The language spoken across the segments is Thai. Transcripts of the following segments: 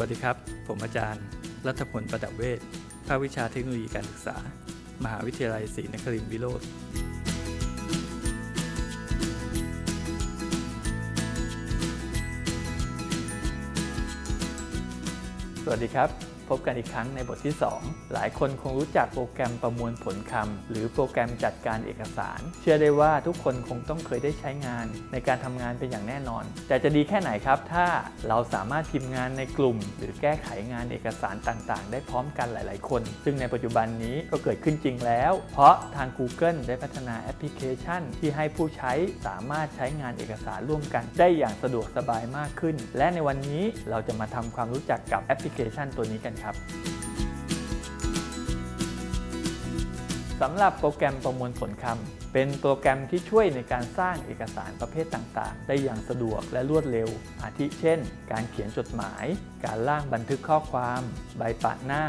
วัสดีครับ ผมอาจารย์ รัฐพลประดับเวชภาควิชาเทคโนโลยีการศึกษา มหาวิทยาลัยศรีนครินทร์วิโรธสวัสดีครับ พบกันอีกครั้งในบทที่ 2 หลายคนคงรู้จักโปรแกรมประมวลผลคำ หรือโปรแกรมจัดการเอกสาร เชื่อได้ว่าทุกคนคงต้องเคยได้ใช้งาน ในการทำงานเป็นอย่างแน่นอน แต่จะดีแค่ไหนครับ ถ้าเราสามารถพิมพ์งานในกลุ่ม หรือแก้ไขงานเอกสารต่างๆ ได้พร้อมกันหลายๆ คน ซึ่งในปัจจุบันนี้ก็เกิดขึ้นจริงแล้ว เพราะทาง Google ได้พัฒนาแอปพลิเคชัน ที่ให้ผู้ใช้สามารถใช้งานเอกสารร่วมกัน ได้อย่างสะดวกสบายมากขึ้น และในวันนี้เราจะมาทำความรู้จักกับแอปพลิเคชันตัวนี้กันครับสำหรับโปรแกรมประมวลผลคำเป็นโปรแกรมที่ช่วยในการสร้างเอกสารประเภทต่างๆ ได้อย่างสะดวกและรวดเร็ว อาทิเช่น การเขียนจดหมาย การร่างบันทึกข้อความ ใบปะหน้า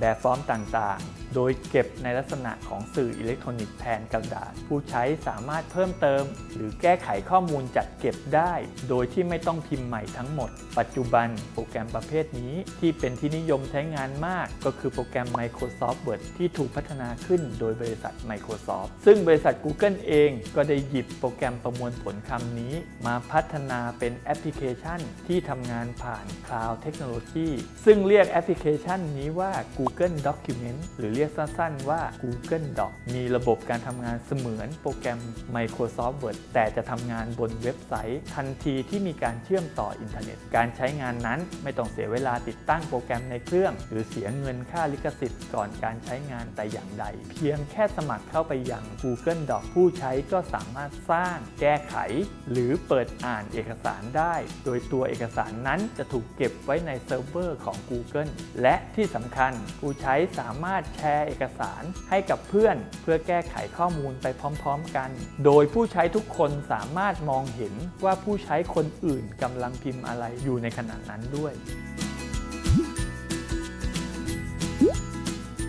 แบบฟอร์มต่างๆ โดยเก็บในลักษณะของสื่ออิเล็กทรอนิกส์แทนกระดาษ ผู้ใช้สามารถเพิ่มเติม หรือแก้ไขข้อมูลจัดเก็บได้ โดยที่ไม่ต้องพิมพ์ใหม่ทั้งหมด ปัจจุบันโปรแกรมประเภทนี้ที่เป็นที่นิยมใช้งานมาก ก็คือโปรแกรม Microsoft Word ที่ถูกพัฒนาขึ้นโดยบริษัท Microsoft ซึ่งบริษัท Google เองก็ได้หยิบโปรแกรมประมวลผลคำนี้ มาพัฒนาเป็นแอปพลิเคชันที่ทำงานผ่าน Cloud Technology ซึ่งเรียกแอปพลิเคชันนี้ว่า Google Document หรือเรียกสั้นๆว่า Google Doc มีระบบการทำงานเสมือนโปรแกรม Microsoft Word แต่จะทำงานบนเว็บไซต์ ทันทีที่มีการเชื่อมต่ออินเทอร์เน็ต การใช้งานนั้นไม่ต้องเสียเวลาติดตั้งโปรแกรมในเครื่อง หรือเสียเงินค่าลิขสิทธิ์ก่อนการใช้งานแต่อย่างใด เพียงแค่สมัครเข้าไปยัง Google Doc ผู้ใช้ก็สามารถสร้าง แก้ไข หรือเปิดอ่านเอกสารได้ โดยตัวเอกสารนั้นจะถูกเก็บไว้ในเซิร์ฟเวอร์ของ Google และที่สำคัญผู้ใช้สามารถแชร์เอกสารให้กับเพื่อน เพื่อแก้ไขข้อมูลไปพร้อมๆกัน โดยผู้ใช้ทุกคนสามารถมองเห็นว่าผู้ใช้คนอื่นกำลังพิมพ์อะไรอยู่ในขณะนั้นด้วย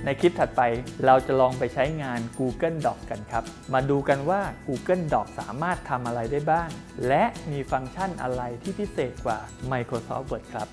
ในคลิปถัดไปเราจะลองไปใช้งาน Google Doc กันครับ มาดูกันว่า Google Doc สามารถทำอะไรได้บ้าง และมีฟังก์ชันอะไรที่พิเศษกว่า Microsoft Word ครับ